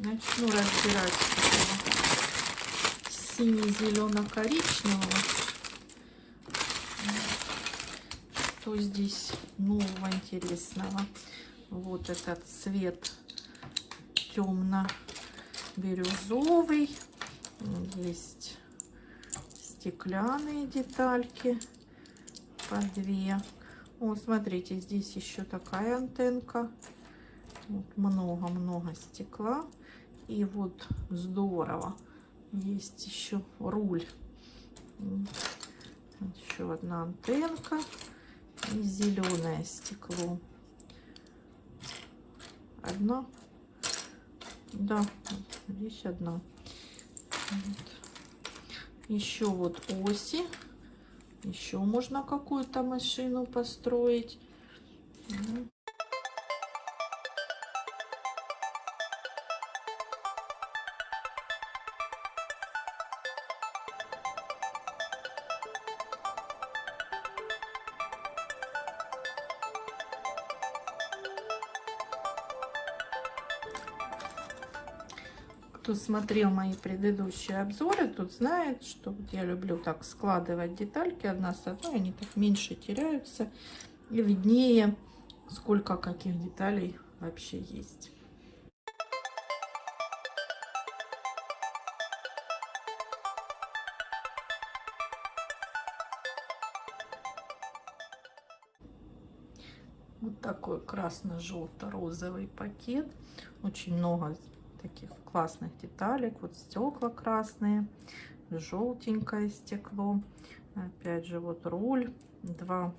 Начну разбирать сине-зелено-коричневого. Что здесь нового интересного? Вот этот цвет темно-бирюзовый. Есть стеклянные детальки по две. Вот, смотрите, здесь еще такая антенка. Много-много стекла. И вот здорово. Есть еще руль. Еще одна антенка. И зеленое стекло. Одна. Да, здесь одна. Вот. Еще вот оси. Еще можно какую-то машину построить. Кто смотрел мои предыдущие обзоры, тут знает, что вот я люблю так складывать детальки одна с одной, они так меньше теряются и виднее, сколько каких деталей вообще есть. Вот такой красно-желто-розовый пакет. Очень много таких классных деталек. Вот стекла красные, желтенькое стекло. Опять же, вот руль, два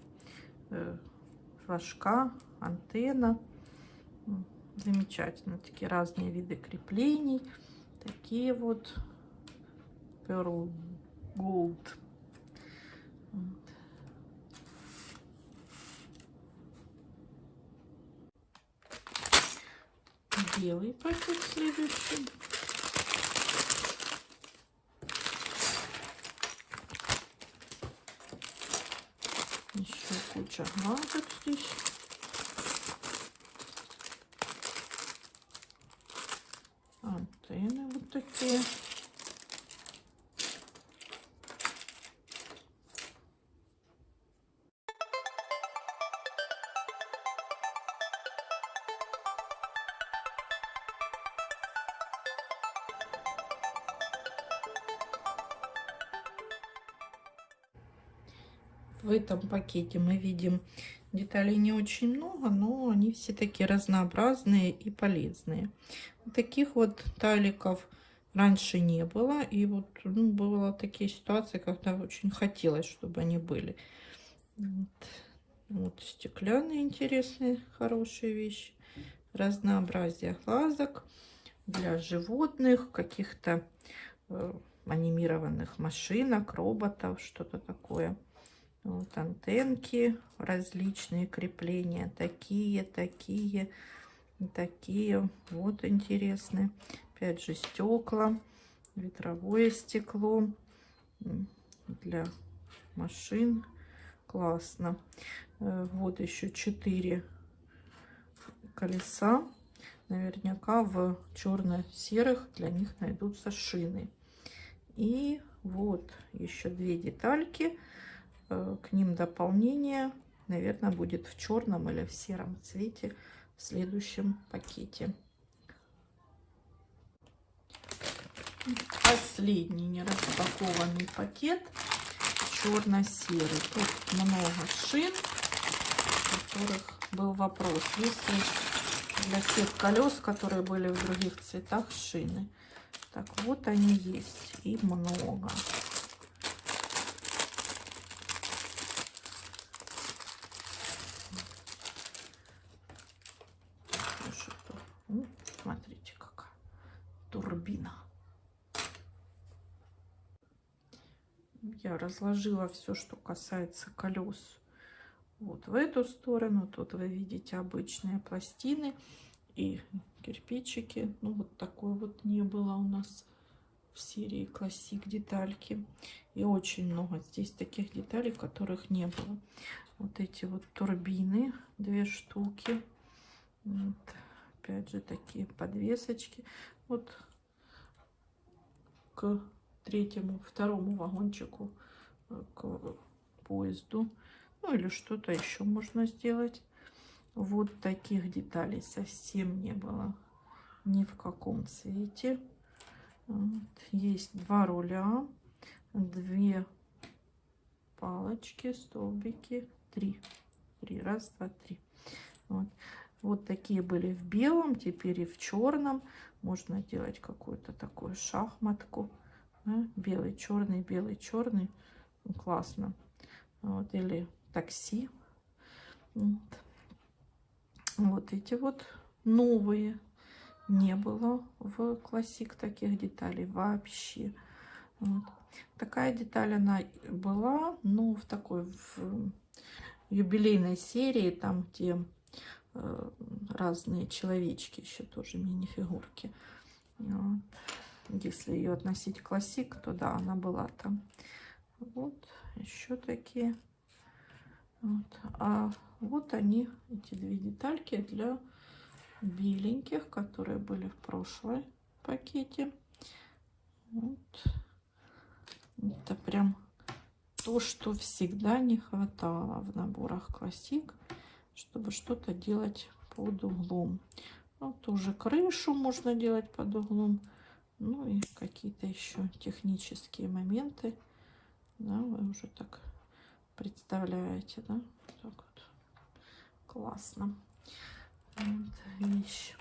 э, флажка, антенна. Замечательно. Такие разные виды креплений. Такие вот Pearl Gold. Белый пакет следующий. Еще куча гаджет здесь. Антенны вот такие. В этом пакете мы видим деталей не очень много, но они все такие разнообразные и полезные. Таких вот таликов раньше не было. И вот ну, было такие ситуации, когда очень хотелось, чтобы они были. Вот, вот стеклянные интересные, хорошие вещи. Разнообразие глазок для животных, каких-то э, анимированных машинок, роботов, что-то такое. Вот антенки, различные крепления, такие, такие, такие. Вот интересные. Опять же стекла, ветровое стекло для машин. Классно. Э, вот еще четыре колеса. Наверняка в черно-серых для них найдутся шины. И вот еще две детальки к ним дополнение, наверное, будет в черном или в сером цвете в следующем пакете. Последний нераспакованный пакет черно-серый. Тут много шин, у которых был вопрос. Если для тех колес, которые были в других цветах, шины. Так, вот они есть. И много. Я разложила все, что касается колес вот в эту сторону. Тут вы видите обычные пластины и кирпичики. Ну, вот такой вот не было у нас в серии классик детальки. И очень много здесь таких деталей, которых не было. Вот эти вот турбины, две штуки. Вот. Опять же, такие подвесочки. вот к третьему, второму вагончику э, к поезду. Ну или что-то еще можно сделать. Вот таких деталей совсем не было ни в каком цвете. Вот. Есть два руля, две палочки, столбики, три. Три, раз, два, три. Вот. вот такие были в белом, теперь и в черном. Можно делать какую-то такую шахматку. Белый, черный, белый, черный. Ну, классно. Вот. Или такси. Вот. вот эти вот новые. Не было в классик таких деталей вообще. Вот. Такая деталь она была, но в такой в юбилейной серии, там где э, разные человечки, еще тоже мини-фигурки. Вот. Если ее относить к классик, то да, она была там. Вот, еще такие. Вот. А вот они, эти две детальки для беленьких, которые были в прошлой пакете. Вот. Это прям то, что всегда не хватало в наборах классик, чтобы что-то делать под углом. Ну, тоже крышу можно делать под углом. Ну и какие-то еще технические моменты. Да, вы уже так представляете, да? Так вот. Классно. Вот вещь.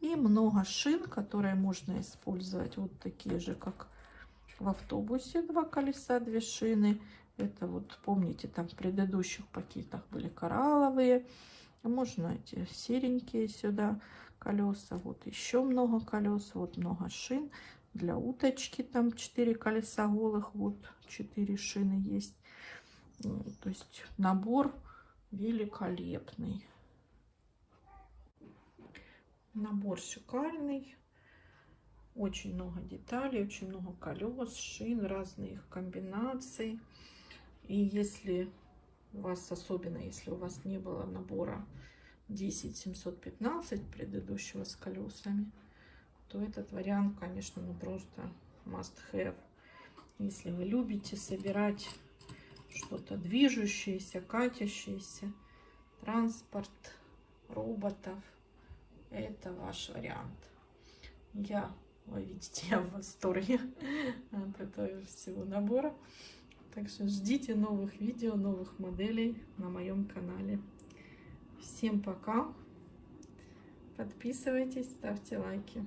И много шин, которые можно использовать. Вот такие же, как в автобусе два колеса, две шины. Это вот, помните, там в предыдущих пакетах были коралловые. Можно эти серенькие сюда колеса. Вот еще много колес, вот много шин. Для уточки там 4 колеса голых, вот 4 шины есть. То есть набор великолепный. Набор шикарный. Очень много деталей, очень много колес, шин, разные их комбинаций. И если у вас, особенно если у вас не было набора 10715 предыдущего с колесами, то этот вариант, конечно, ну просто must have. Если вы любите собирать что-то движущееся, катящееся, транспорт, роботов, это ваш вариант. Я вы видите, я в восторге от этого всего набора. Так что ждите новых видео, новых моделей на моем канале. Всем пока. Подписывайтесь, ставьте лайки.